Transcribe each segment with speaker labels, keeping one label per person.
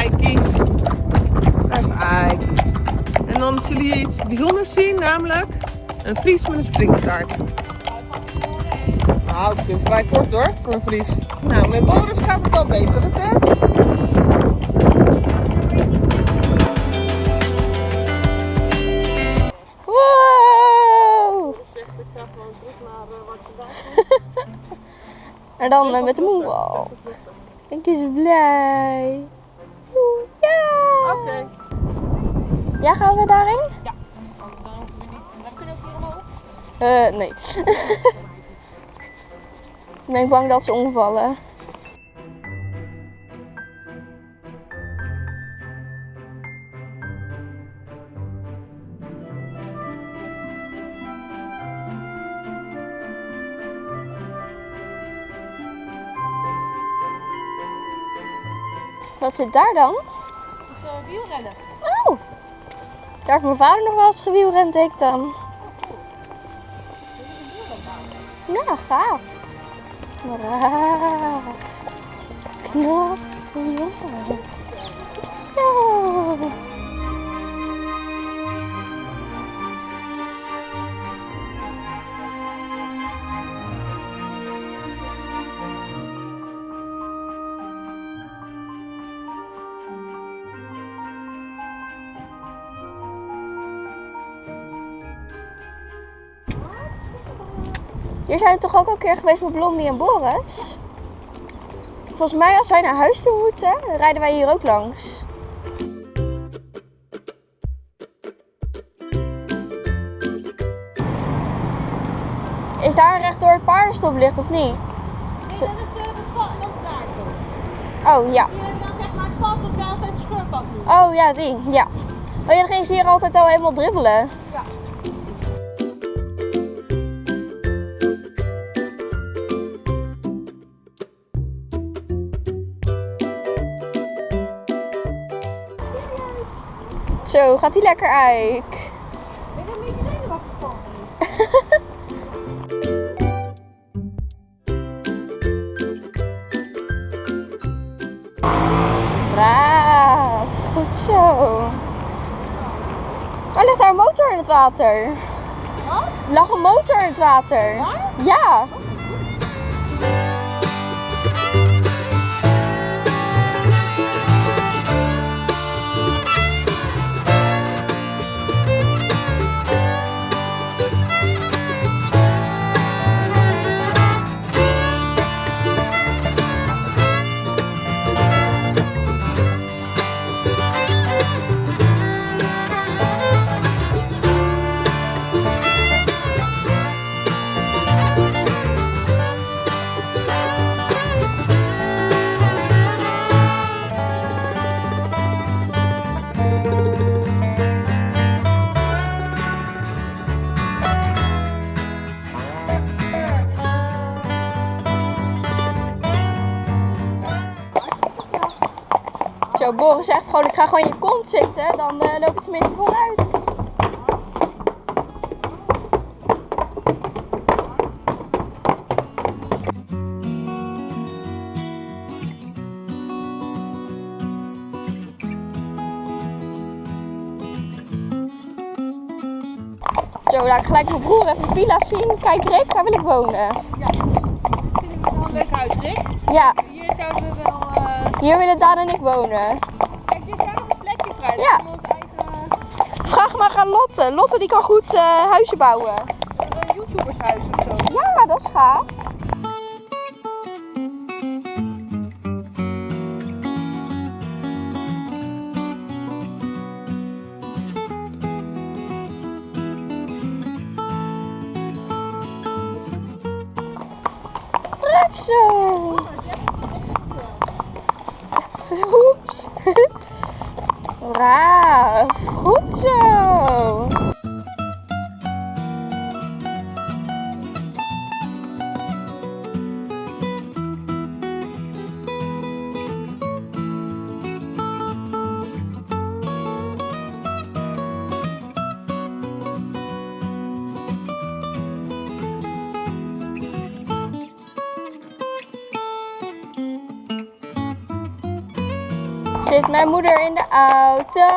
Speaker 1: Eikie. Is En dan zullen jullie iets bijzonders zien, namelijk een Fries met een springstaart. Nou, het vrij kort hoor, voor een Fries. Nou, met Boris gaat het al beter, de test.
Speaker 2: Wow! En dan eh, met de moe. Ik is blij.
Speaker 1: Oké.
Speaker 2: Ja, gaan we daarin?
Speaker 1: Ja. Dan hoeven we niet. Dan kunnen we ook hier omhoog.
Speaker 2: Eh, nee. Ik ben bang dat ze omvallen. Wat zit daar dan?
Speaker 1: Wielrennen.
Speaker 2: Oh! Daar heeft mijn vader nog wel eens gewielrend, denk ik dan. Ja, gaaf. Braaf. Knap. Zo. Hier zijn we toch ook al een keer geweest met Blondie en Boris? Volgens mij als wij naar huis toe moeten, rijden wij hier ook langs. Is daar rechtdoor het paardenstoplicht of niet?
Speaker 3: Nee, dat is, uh.
Speaker 2: Oh ja.
Speaker 3: Doen.
Speaker 2: Oh ja, die. Ja. Oh ja, dan ging ze hier altijd al helemaal dribbelen.
Speaker 3: Ja.
Speaker 2: Zo, gaat die lekker uit.
Speaker 3: Ben je een beetje zenuwachtig van?
Speaker 2: Braaf. Goed zo. Oh, ligt daar een motor in het water?
Speaker 3: Wat?
Speaker 2: Er lag een motor in het water.
Speaker 3: Waar?
Speaker 2: Ja. Boris zegt gewoon, ik ga gewoon in je kont zitten, dan eh, loop je tenminste vooruit. Zo, laat ik gelijk mijn broer even de villa zien. Kijk Rick, daar wil ik wonen.
Speaker 1: Vinden we wel een leuk huis, Rick?
Speaker 2: Ja,
Speaker 1: Hier zouden we wel... eh,
Speaker 2: hier willen Daan en ik wonen.
Speaker 1: Kijk, dit is nog een.
Speaker 2: Ja.
Speaker 1: Eigen
Speaker 2: Vraag maar aan Lotte. Lotte die kan goed eh, huizen bouwen.
Speaker 1: uh, YouTubershuis of zo.
Speaker 2: Ja, dat is gaaf. Zo. Braaf. Goed zo. Zit mijn moeder in de auto?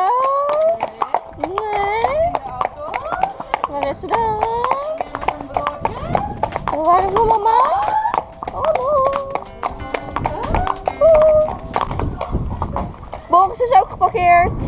Speaker 2: Nee. Waar is ze dan? Oh, waar is mijn mama? Oh, hallo. Boris is ook geparkeerd.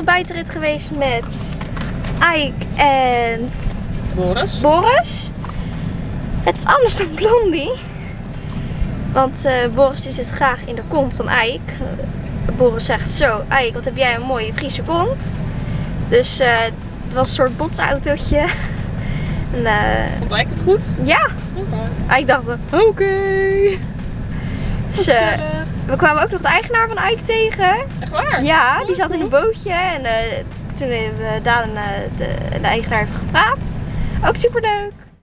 Speaker 2: Ik buitenrit geweest met Ike en
Speaker 1: Boris.
Speaker 2: Boris. Het is anders dan Blondie. Want eh, Boris die zit graag in de kont van Ike. Eh, Boris zegt zo, Ike, wat heb jij een mooie Friese kont. Dus eh, het was een soort botsautootje. en,
Speaker 1: Vond ik het goed?
Speaker 2: ja, Ike dacht, oké. Dus, eh, we kwamen ook nog de eigenaar van Ike tegen.
Speaker 1: Echt waar?
Speaker 2: Ja, die zat in een bootje en eh, toen hebben we Daan en eh, de, de eigenaar even gepraat. Ook super leuk.